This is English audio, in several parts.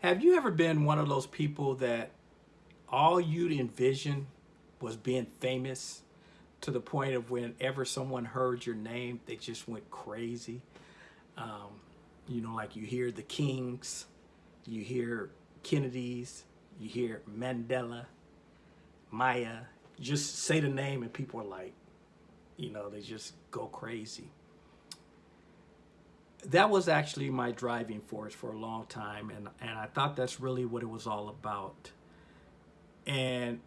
Have you ever been one of those people that all you'd envision was being famous to the point of whenever someone heard your name, they just went crazy? Um, you know, like you hear the Kings, you hear Kennedys, you hear Mandela, Maya, just say the name and people are like, you know, they just go crazy that was actually my driving force for a long time and and I thought that's really what it was all about. And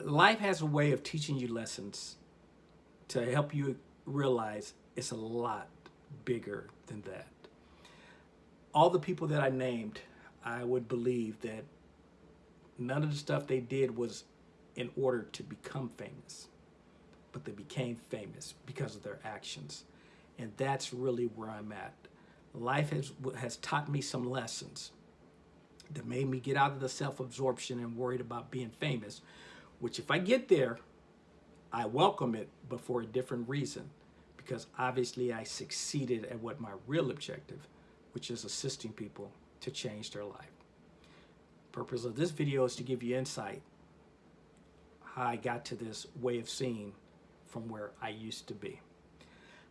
life has a way of teaching you lessons to help you realize it's a lot bigger than that. All the people that I named I would believe that none of the stuff they did was in order to become famous but they became famous because of their actions and that's really where I'm at. Life has, has taught me some lessons that made me get out of the self-absorption and worried about being famous, which if I get there, I welcome it, but for a different reason, because obviously I succeeded at what my real objective, which is assisting people to change their life. Purpose of this video is to give you insight how I got to this way of seeing from where I used to be.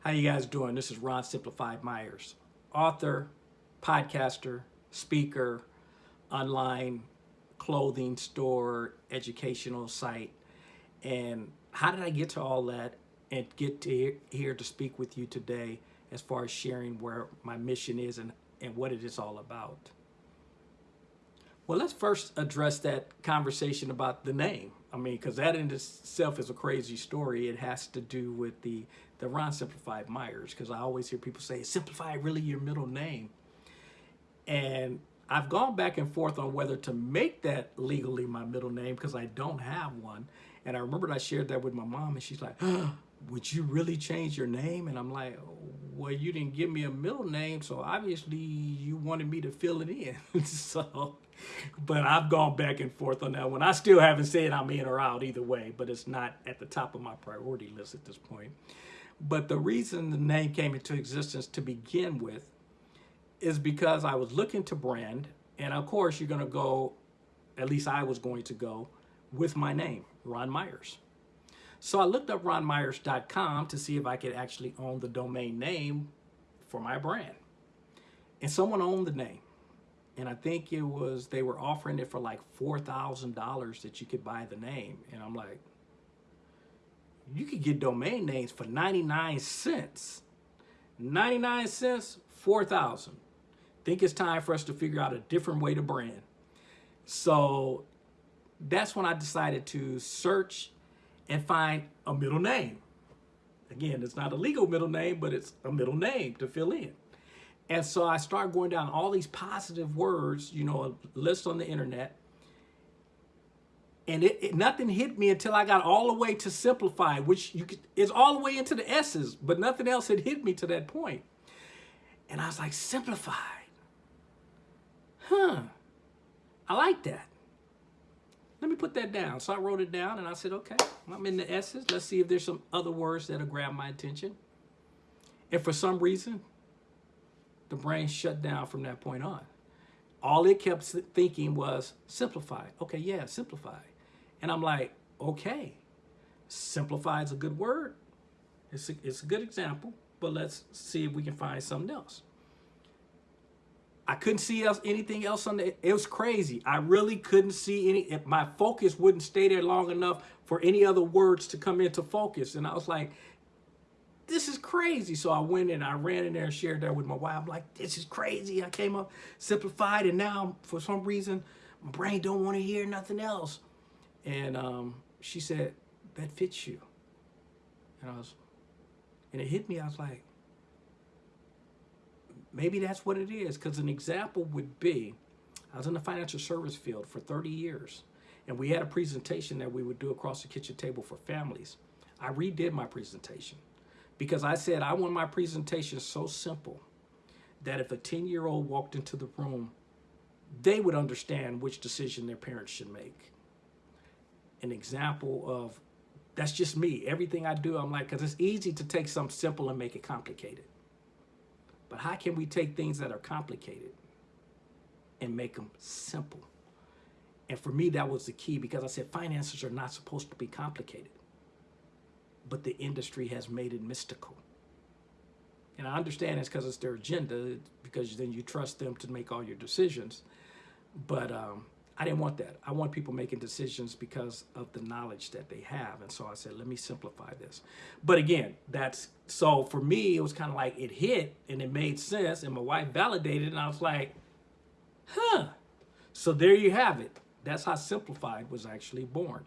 How you guys doing? This is Ron Simplified Myers, author, podcaster, speaker, online clothing store, educational site. And how did I get to all that and get to here to speak with you today as far as sharing where my mission is and, and what it is all about? Well, let's first address that conversation about the name. I mean, because that in itself is a crazy story. It has to do with the, the Ron Simplified Myers, because I always hear people say, Simplified really your middle name? And I've gone back and forth on whether to make that legally my middle name because I don't have one. And I remember I shared that with my mom and she's like, oh, would you really change your name? And I'm like, well, you didn't give me a middle name, so obviously you wanted me to fill it in. so but I've gone back and forth on that one. I still haven't said I'm in or out either way, but it's not at the top of my priority list at this point. But the reason the name came into existence to begin with is because I was looking to brand, and of course you're going to go, at least I was going to go, with my name, Ron Myers. So I looked up ronmyers.com to see if I could actually own the domain name for my brand. And someone owned the name and I think it was they were offering it for like four thousand dollars that you could buy the name, and I'm like, you could get domain names for 99 cents. 99 cents, 4,000. Think it's time for us to figure out a different way to brand. So that's when I decided to search and find a middle name. Again, it's not a legal middle name, but it's a middle name to fill in. And so I started going down all these positive words, you know, a list on the internet. And it, it, nothing hit me until I got all the way to simplify, which you could, is all the way into the S's, but nothing else had hit me to that point. And I was like, simplified. Huh. I like that. Put that down. So I wrote it down and I said, okay, I'm in the S's. Let's see if there's some other words that'll grab my attention. And for some reason, the brain shut down from that point on. All it kept thinking was simplify. Okay, yeah, simplify. And I'm like, okay, simplify is a good word. It's a, it's a good example, but let's see if we can find something else. I couldn't see else, anything else on the, it was crazy. I really couldn't see any, my focus wouldn't stay there long enough for any other words to come into focus. And I was like, this is crazy. So I went and I ran in there and shared that with my wife. I'm like, this is crazy. I came up simplified and now for some reason, my brain don't want to hear nothing else. And um, she said, that fits you. And I was, and it hit me. I was like, maybe that's what it is. Because an example would be, I was in the financial service field for 30 years. And we had a presentation that we would do across the kitchen table for families. I redid my presentation because I said I want my presentation so simple that if a 10-year-old walked into the room, they would understand which decision their parents should make. An example of, that's just me. Everything I do, I'm like, because it's easy to take something simple and make it complicated. But how can we take things that are complicated and make them simple. And for me, that was the key because I said finances are not supposed to be complicated, but the industry has made it mystical. And I understand it's because it's their agenda, because then you trust them to make all your decisions. But um, I didn't want that. I want people making decisions because of the knowledge that they have. And so I said, let me simplify this. But again, that's so for me, it was kind of like it hit and it made sense. And my wife validated, and I was like, huh. So there you have it. That's how Simplified was actually born.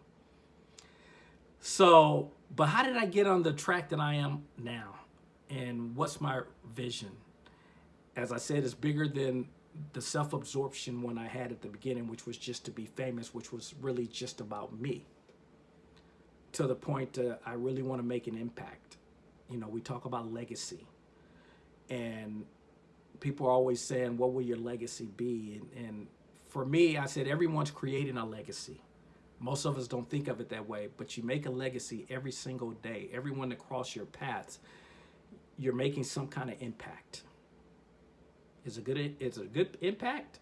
So, but how did I get on the track that I am now? And what's my vision? As I said, it's bigger than the self-absorption one I had at the beginning, which was just to be famous, which was really just about me. To the point uh, I really want to make an impact. You know, we talk about legacy. And people are always saying, what will your legacy be? And, and for me, I said, everyone's creating a legacy. Most of us don't think of it that way, but you make a legacy every single day. Everyone that your paths, you're making some kind of impact. Is a good is a good impact?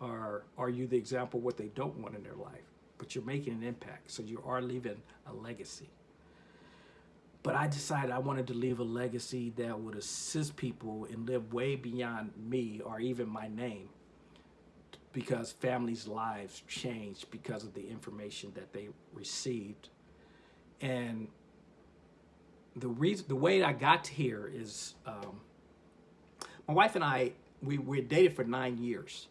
Or are you the example what they don't want in their life? But you're making an impact, so you are leaving a legacy. But I decided I wanted to leave a legacy that would assist people and live way beyond me or even my name because families' lives changed because of the information that they received. And the reason, the way I got here is um, my wife and I, we, we dated for nine years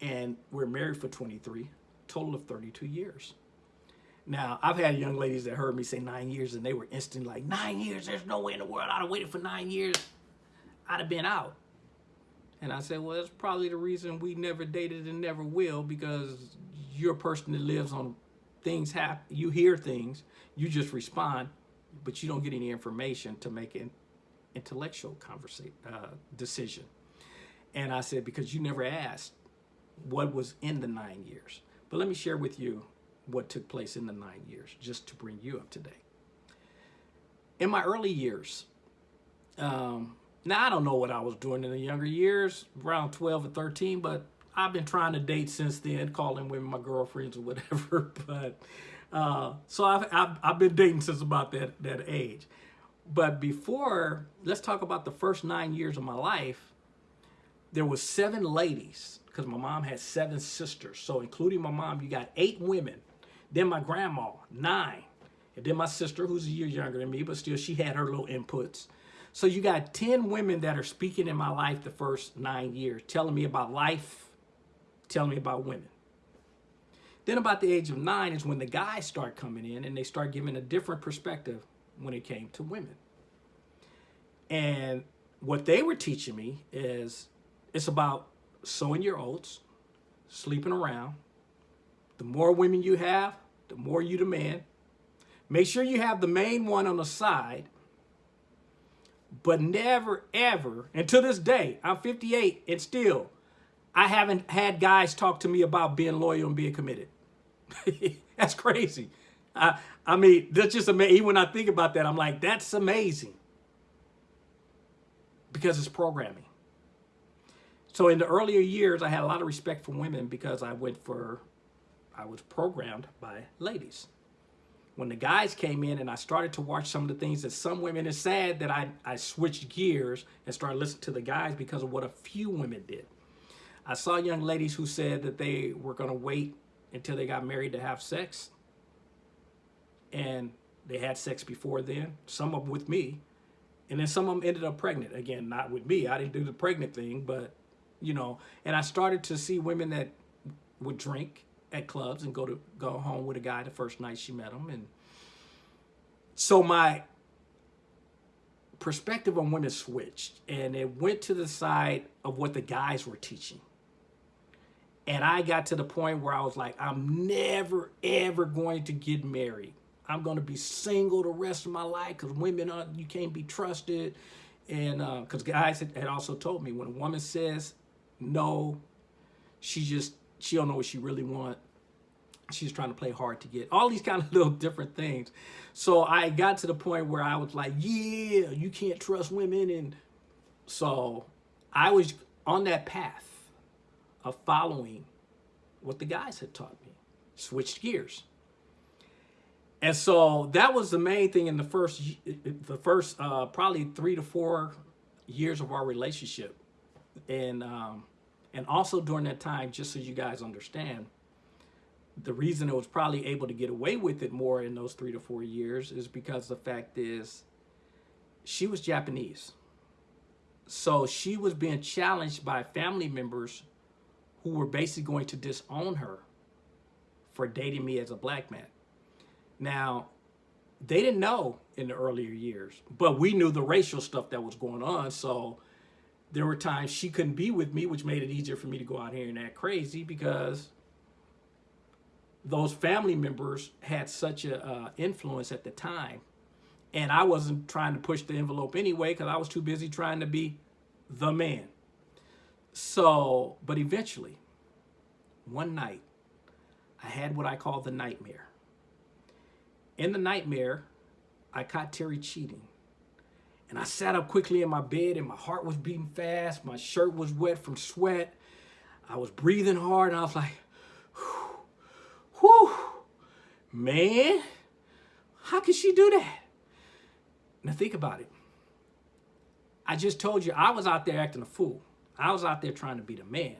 and we're married for 23, total of 32 years. Now, I've had young ladies that heard me say nine years and they were instantly like, nine years, there's no way in the world I'd have waited for nine years. I'd have been out. And I said, well, that's probably the reason we never dated and never will because you're a person that lives on things happen. You hear things, you just respond, but you don't get any information to make an intellectual conversation uh, decision. And I said, because you never asked what was in the nine years. But let me share with you what took place in the nine years, just to bring you up to date. In my early years, um, now, I don't know what I was doing in the younger years, around 12 or 13, but I've been trying to date since then, calling women my girlfriends or whatever. But uh, so I've, I've, I've, been dating since about that, that age. But before, let's talk about the first nine years of my life. There was seven ladies because my mom had seven sisters. So including my mom, you got eight women. Then my grandma, nine. And then my sister, who's a year younger than me, but still she had her little inputs. So you got 10 women that are speaking in my life the first nine years, telling me about life, telling me about women. Then about the age of nine is when the guys start coming in and they start giving a different perspective when it came to women. And what they were teaching me is it's about sowing your oats, sleeping around. The more women you have, the more you demand. Make sure you have the main one on the side but never ever, and to this day, I'm 58 and still, I haven't had guys talk to me about being loyal and being committed. that's crazy. I, I mean, that's just amazing. Even when I think about that, I'm like, that's amazing. Because it's programming. So in the earlier years, I had a lot of respect for women because I went for, I was programmed by ladies when the guys came in and I started to watch some of the things that some women, it's sad that I, I switched gears and started listening to the guys because of what a few women did. I saw young ladies who said that they were going to wait until they got married to have sex. And they had sex before then, some of them with me. And then some of them ended up pregnant. Again, not with me. I didn't do the pregnant thing, but, you know. And I started to see women that would drink at clubs and go to go home with a guy the first night she met him. And so my perspective on women switched and it went to the side of what the guys were teaching. And I got to the point where I was like, I'm never, ever going to get married. I'm going to be single the rest of my life because women, are, you can't be trusted. And because uh, guys had, had also told me when a woman says no, she just she don't know what she really want. She's trying to play hard to get. All these kind of little different things. So I got to the point where I was like, yeah, you can't trust women. And so I was on that path of following what the guys had taught me, switched gears. And so that was the main thing in the first, the first uh, probably three to four years of our relationship. And, um, and also during that time, just so you guys understand, the reason it was probably able to get away with it more in those three to four years is because the fact is she was Japanese. So she was being challenged by family members who were basically going to disown her for dating me as a black man. Now, they didn't know in the earlier years, but we knew the racial stuff that was going on. So there were times she couldn't be with me, which made it easier for me to go out here and act crazy because those family members had such a uh, influence at the time. And I wasn't trying to push the envelope anyway because I was too busy trying to be the man. So, but eventually, one night, I had what I call the nightmare. In the nightmare, I caught Terry cheating. And I sat up quickly in my bed and my heart was beating fast. My shirt was wet from sweat. I was breathing hard and I was like, whew, man, how could she do that? Now think about it. I just told you I was out there acting a fool. I was out there trying to be the man.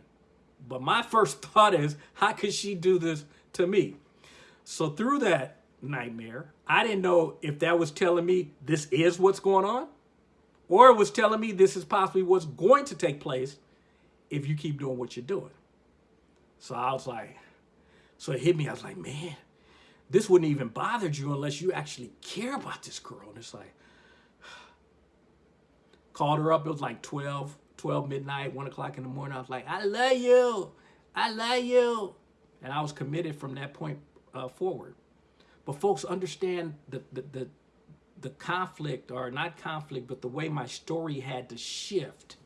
But my first thought is, how could she do this to me? So through that nightmare, I didn't know if that was telling me this is what's going on, or it was telling me this is possibly what's going to take place if you keep doing what you're doing. So I was like, so it hit me. I was like, man, this wouldn't even bother you unless you actually care about this girl. And it's like, called her up. It was like 12, 12 midnight, 1 o'clock in the morning. I was like, I love you. I love you. And I was committed from that point uh, forward. But folks understand the, the, the, the conflict, or not conflict, but the way my story had to shift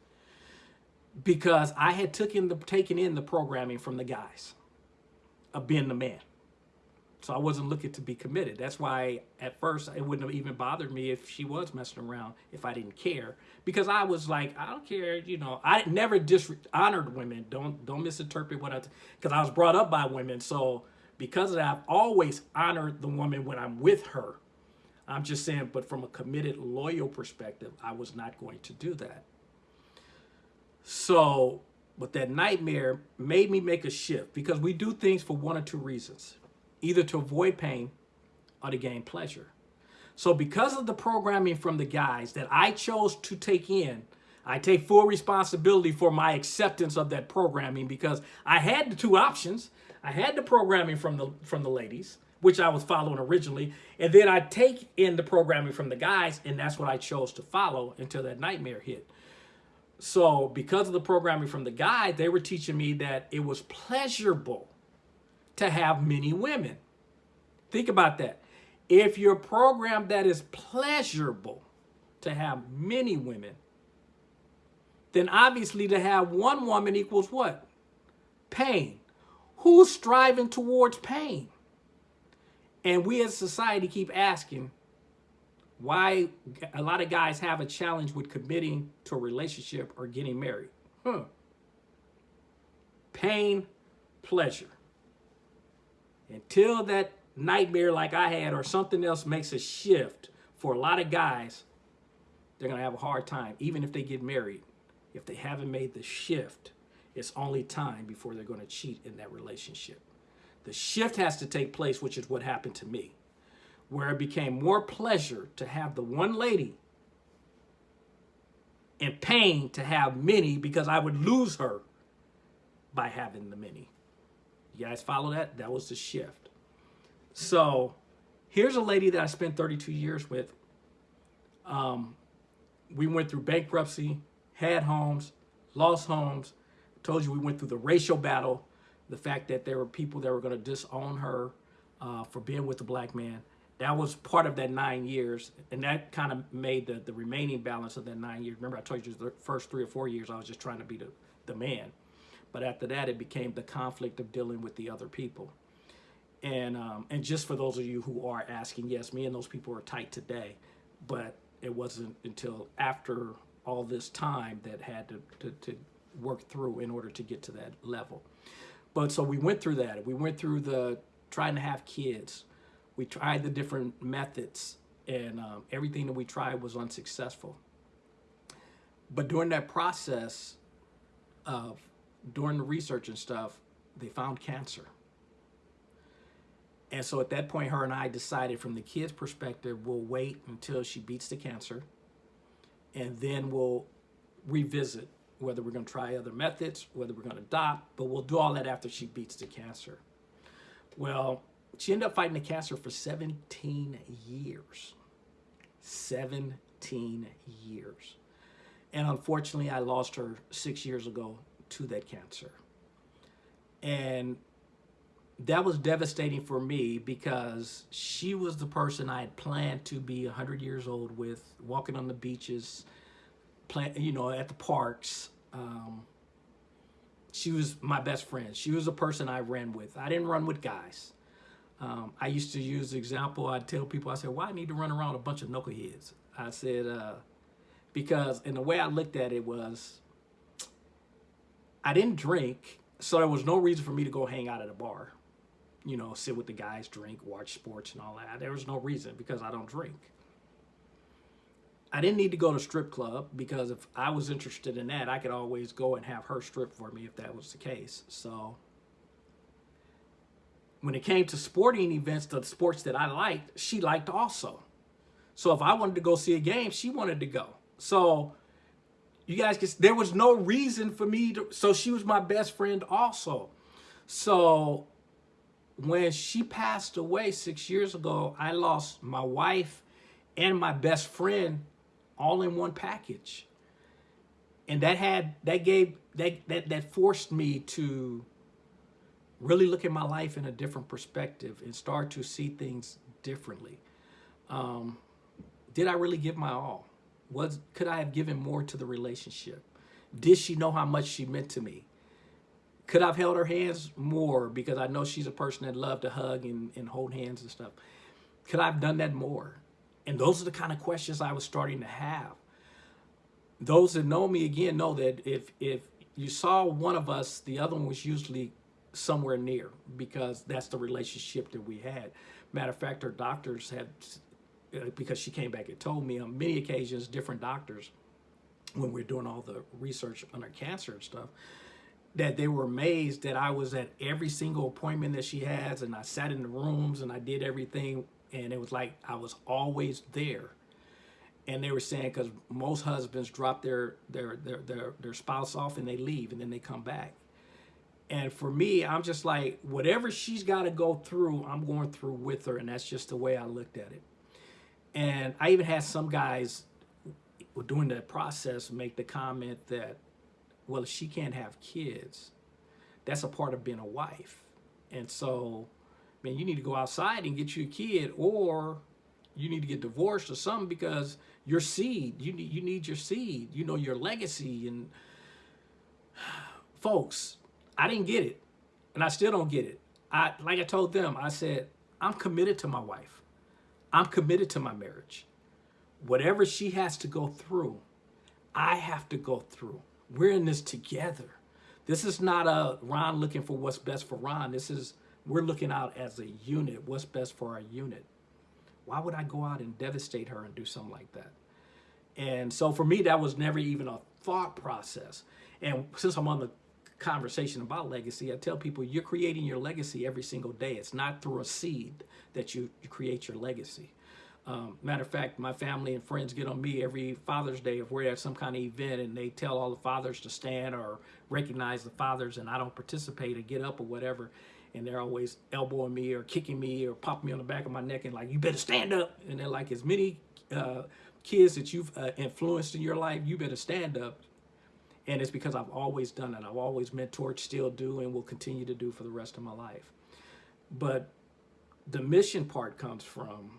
because I had taken, the, taken in the programming from the guys of being the man. So I wasn't looking to be committed. That's why at first it wouldn't have even bothered me if she was messing around if I didn't care. Because I was like, I don't care, you know, I never dishonored women. Don't don't misinterpret what I, because I was brought up by women. So because of that, I've always honored the woman when I'm with her. I'm just saying, but from a committed, loyal perspective, I was not going to do that. So but that nightmare made me make a shift because we do things for one or two reasons, either to avoid pain or to gain pleasure. So because of the programming from the guys that I chose to take in, I take full responsibility for my acceptance of that programming because I had the two options. I had the programming from the from the ladies, which I was following originally, and then I take in the programming from the guys, and that's what I chose to follow until that nightmare hit. So because of the programming from the guide, they were teaching me that it was pleasurable to have many women. Think about that. If you're programmed that is pleasurable to have many women, then obviously to have one woman equals what? Pain. Who's striving towards pain? And we as society keep asking, why a lot of guys have a challenge with committing to a relationship or getting married. Huh. Pain, pleasure. Until that nightmare like I had or something else makes a shift for a lot of guys, they're going to have a hard time, even if they get married. If they haven't made the shift, it's only time before they're going to cheat in that relationship. The shift has to take place, which is what happened to me where it became more pleasure to have the one lady and pain to have many because I would lose her by having the many. You guys follow that? That was the shift. So here's a lady that I spent 32 years with. Um, we went through bankruptcy, had homes, lost homes. Told you we went through the racial battle, the fact that there were people that were going to disown her uh, for being with the black man. That was part of that nine years and that kind of made the, the remaining balance of that nine years. Remember i told you the first three or four years i was just trying to be the, the man. But after that it became the conflict of dealing with the other people. And um, and just for those of you who are asking yes me and those people are tight today but it wasn't until after all this time that had to, to, to work through in order to get to that level. But so we went through that. We went through the trying to have kids. We tried the different methods, and um, everything that we tried was unsuccessful. But during that process of during the research and stuff, they found cancer. And so at that point, her and I decided from the kid's perspective, we'll wait until she beats the cancer and then we'll revisit whether we're going to try other methods, whether we're going to adopt, but we'll do all that after she beats the cancer. Well, she ended up fighting the cancer for 17 years. 17 years. And unfortunately, I lost her six years ago to that cancer. And that was devastating for me because she was the person I had planned to be 100 years old with, walking on the beaches, plan, you know, at the parks. Um, she was my best friend. She was the person I ran with. I didn't run with guys. Um, I used to use the example, I'd tell people, I said, why well, I need to run around a bunch of knuckleheads? I said, uh, because, and the way I looked at it was, I didn't drink, so there was no reason for me to go hang out at a bar you know, sit with the guys, drink, watch sports and all that. There was no reason because I don't drink. I didn't need to go to strip club because if I was interested in that, I could always go and have her strip for me if that was the case. So when it came to sporting events, the sports that I liked, she liked also. So if I wanted to go see a game, she wanted to go. So you guys, can, there was no reason for me to, so she was my best friend also. So when she passed away six years ago, I lost my wife and my best friend all in one package. And that had, that gave, that, that, that forced me to really look at my life in a different perspective and start to see things differently. Um, did I really give my all? Was, could I have given more to the relationship? Did she know how much she meant to me? Could I've held her hands more because I know she's a person that loved to hug and, and hold hands and stuff. Could I have done that more? And those are the kind of questions I was starting to have. Those that know me again know that if if you saw one of us, the other one was usually somewhere near because that's the relationship that we had. Matter of fact, her doctors had, uh, because she came back and told me on many occasions, different doctors, when we are doing all the research on her cancer and stuff, that they were amazed that I was at every single appointment that she has and I sat in the rooms and I did everything and it was like I was always there. And they were saying because most husbands drop their, their their their their spouse off and they leave and then they come back. And for me, I'm just like whatever she's got to go through, I'm going through with her, and that's just the way I looked at it. And I even had some guys during that process make the comment that well, she can't have kids, that's a part of being a wife. And so, man, you need to go outside and get you a kid or you need to get divorced or something because your seed, you need, you need your seed, you know, your legacy. And folks, I didn't get it and I still don't get it. I, like I told them, I said, I'm committed to my wife. I'm committed to my marriage. Whatever she has to go through, I have to go through. We're in this together. This is not a Ron looking for what's best for Ron. This is, we're looking out as a unit, what's best for our unit. Why would I go out and devastate her and do something like that? And so for me, that was never even a thought process. And since I'm on the conversation about legacy, I tell people you're creating your legacy every single day. It's not through a seed that you, you create your legacy. Um, matter of fact, my family and friends get on me every Father's Day if we're at some kind of event and they tell all the fathers to stand or recognize the fathers and I don't participate or get up or whatever. And they're always elbowing me or kicking me or popping me on the back of my neck and like, you better stand up. And they're like, as many uh, kids that you've uh, influenced in your life, you better stand up. And it's because I've always done it. I've always mentored, still do, and will continue to do for the rest of my life. But the mission part comes from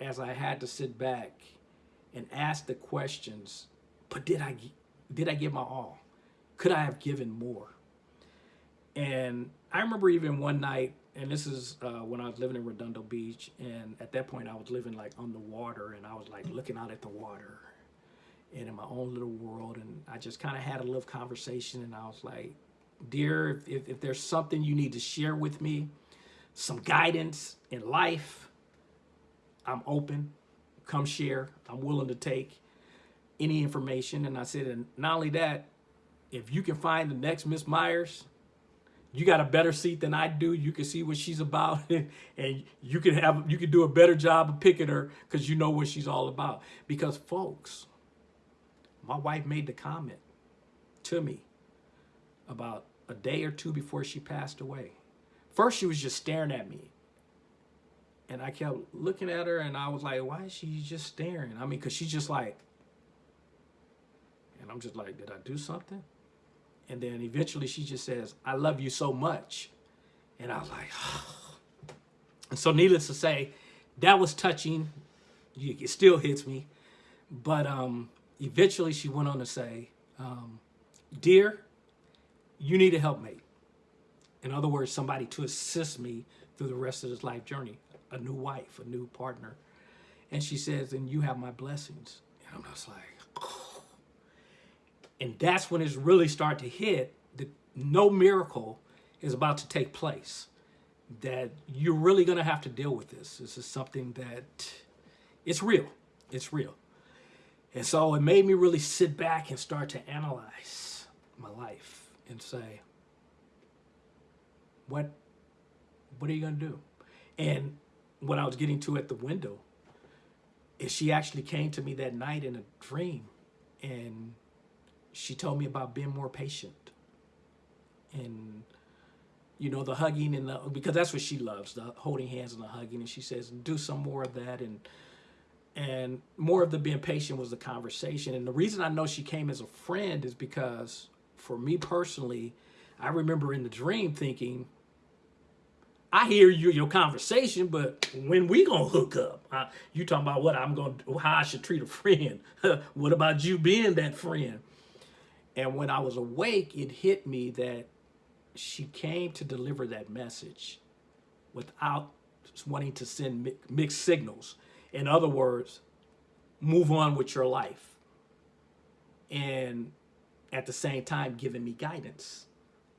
as I had to sit back and ask the questions, but did I, did I give my all? Could I have given more? And I remember even one night, and this is uh, when I was living in Redondo Beach, and at that point I was living like on the water, and I was like looking out at the water. and in my own little world. And I just kind of had a little conversation and I was like, dear, if, if there's something you need to share with me, some guidance in life, I'm open. Come share. I'm willing to take any information. And I said, and not only that, if you can find the next Miss Myers, you got a better seat than I do. You can see what she's about and you can have you can do a better job of picking her because you know what she's all about. Because folks, my wife made the comment to me about a day or two before she passed away. First, she was just staring at me. And I kept looking at her and I was like, why is she just staring? I mean, because she's just like, and I'm just like, did I do something? And then eventually she just says, I love you so much. And I was like, oh. And so needless to say, that was touching. It still hits me. But um, eventually she went on to say, um, dear, you need a helpmate. In other words, somebody to assist me through the rest of this life journey, a new wife, a new partner. And she says, and you have my blessings. And I'm just like, oh. And that's when it's really start to hit that no miracle is about to take place. That you're really going to have to deal with this. This is something that it's real. It's real. And so it made me really sit back and start to analyze my life and say, what, what are you going to do? And what I was getting to at the window is she actually came to me that night in a dream and she told me about being more patient. And you know the hugging and the because that's what she loves the holding hands and the hugging and she says do some more of that and and more of the being patient was the conversation. And the reason i know she came as a friend is because for me personally i remember in the dream thinking I hear you your conversation, but when we gonna hook up? Uh, you talking about what I'm gonna how I should treat a friend? what about you being that friend? And when I was awake, it hit me that she came to deliver that message without wanting to send mixed signals. In other words, move on with your life. And at the same time, giving me guidance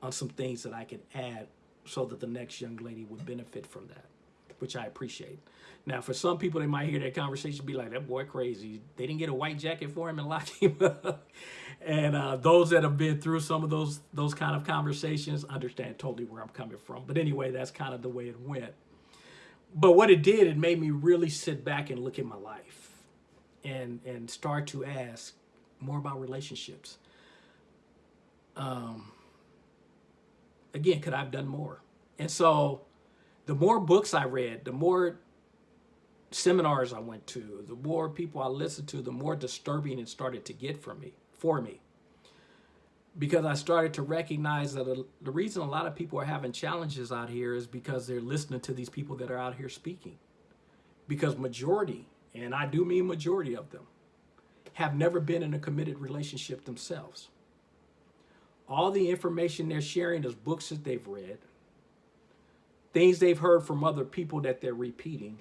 on some things that I could add so that the next young lady would benefit from that, which I appreciate. Now, for some people, they might hear that conversation be like, that boy crazy. They didn't get a white jacket for him and lock him up. and uh, those that have been through some of those those kind of conversations understand totally where I'm coming from. But anyway, that's kind of the way it went. But what it did, it made me really sit back and look at my life and, and start to ask more about relationships. Um, again, could I have done more? And so the more books I read, the more seminars I went to, the more people I listened to, the more disturbing it started to get for me, for me. Because I started to recognize that the reason a lot of people are having challenges out here is because they're listening to these people that are out here speaking. Because majority, and I do mean majority of them, have never been in a committed relationship themselves. All the information they're sharing is books that they've read, things they've heard from other people that they're repeating,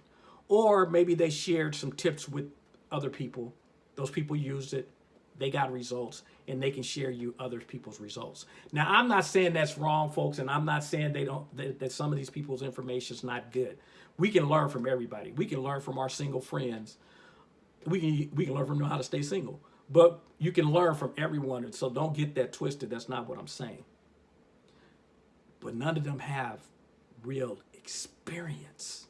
or maybe they shared some tips with other people. Those people used it, they got results, and they can share you other people's results. Now, I'm not saying that's wrong, folks, and I'm not saying they don't that, that some of these people's information is not good. We can learn from everybody. We can learn from our single friends. We can we can learn from them how to stay single. But you can learn from everyone, and so don't get that twisted. That's not what I'm saying. But none of them have real experience.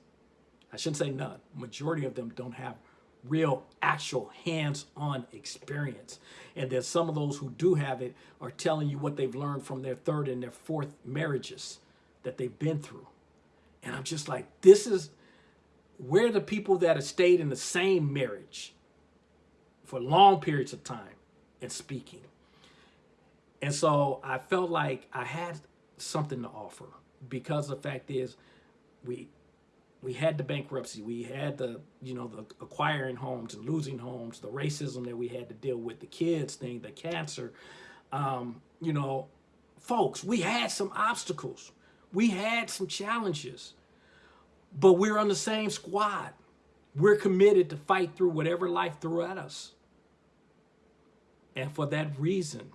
I shouldn't say none. Majority of them don't have real, actual, hands-on experience. And then some of those who do have it are telling you what they've learned from their third and their fourth marriages that they've been through. And I'm just like, this is where the people that have stayed in the same marriage for long periods of time and speaking. And so I felt like I had something to offer because the fact is we we had the bankruptcy, we had the, you know, the acquiring homes and losing homes, the racism that we had to deal with, the kids thing, the cancer. Um, you know, folks, we had some obstacles. We had some challenges, but we're on the same squad. We're committed to fight through whatever life threw at us. And for that reason,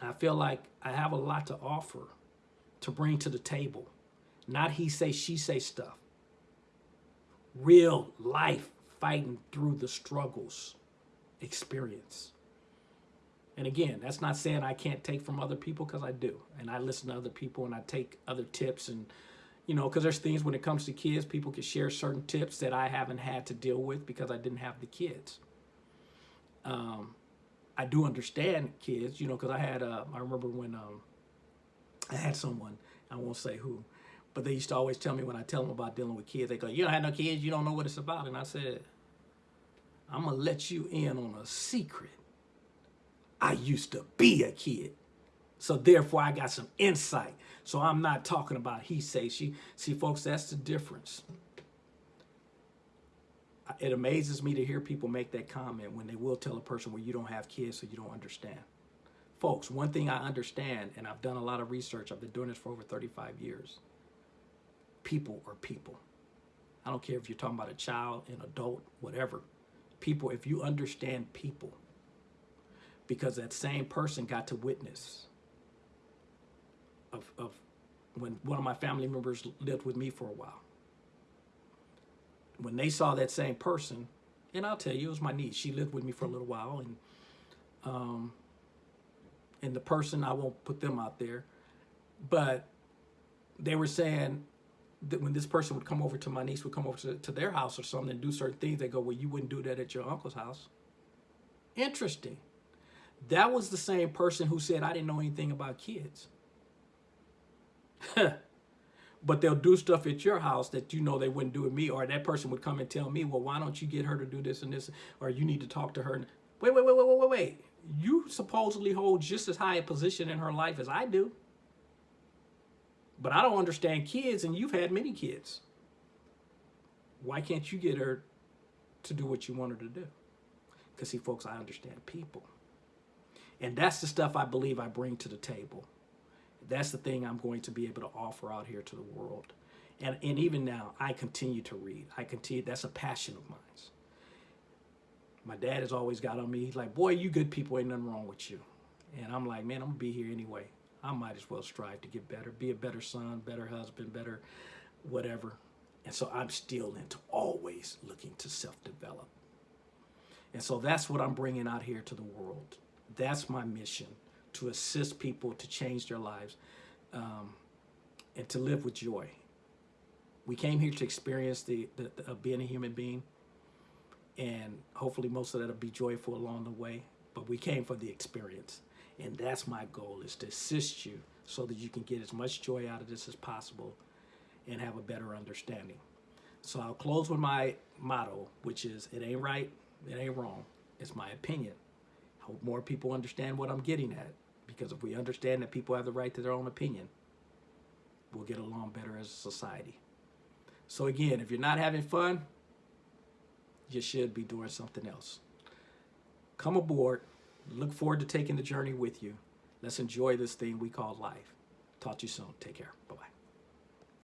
I feel like I have a lot to offer to bring to the table. Not he say, she say stuff. Real life fighting through the struggles experience. And again, that's not saying I can't take from other people because I do. And I listen to other people and I take other tips and, you know, because there's things when it comes to kids, people can share certain tips that I haven't had to deal with because I didn't have the kids. Um, I do understand kids, you know, because I had, uh, I remember when um, I had someone, I won't say who, but they used to always tell me when I tell them about dealing with kids, they go, you don't have no kids, you don't know what it's about. And I said, I'm going to let you in on a secret. I used to be a kid. So therefore I got some insight. So I'm not talking about he say she. See folks, that's the difference. It amazes me to hear people make that comment when they will tell a person well you don't have kids so you don't understand. Folks, one thing I understand and I've done a lot of research. I've been doing this for over 35 years. People are people. I don't care if you're talking about a child, an adult, whatever. People, if you understand people, because that same person got to witness of, of when one of my family members lived with me for a while. When they saw that same person, and I'll tell you, it was my niece. She lived with me for a little while, and um, and the person I won't put them out there, but they were saying that when this person would come over to my niece would come over to, to their house or something and do certain things, they go, "Well, you wouldn't do that at your uncle's house." Interesting. That was the same person who said, I didn't know anything about kids. but they'll do stuff at your house that you know they wouldn't do with me. Or that person would come and tell me, well, why don't you get her to do this and this? Or you need to talk to her. Wait, wait, wait, wait, wait, wait, wait. You supposedly hold just as high a position in her life as I do. But I don't understand kids, and you've had many kids. Why can't you get her to do what you want her to do? Because, see, folks, I understand people. And that's the stuff I believe I bring to the table. That's the thing I'm going to be able to offer out here to the world. And, and even now, I continue to read. I continue, that's a passion of mine. My dad has always got on me. He's like, boy, you good people, ain't nothing wrong with you. And I'm like, man, I'm gonna be here anyway. I might as well strive to get better, be a better son, better husband, better whatever. And so I'm still into always looking to self-develop. And so that's what I'm bringing out here to the world. That's my mission, to assist people to change their lives um, and to live with joy. We came here to experience the, the, the being a human being, and hopefully most of that will be joyful along the way, but we came for the experience. And that's my goal, is to assist you so that you can get as much joy out of this as possible and have a better understanding. So I'll close with my motto, which is, it ain't right, it ain't wrong. It's my opinion hope more people understand what I'm getting at. Because if we understand that people have the right to their own opinion, we'll get along better as a society. So again, if you're not having fun, you should be doing something else. Come aboard. Look forward to taking the journey with you. Let's enjoy this thing we call life. Talk to you soon. Take care. Bye-bye.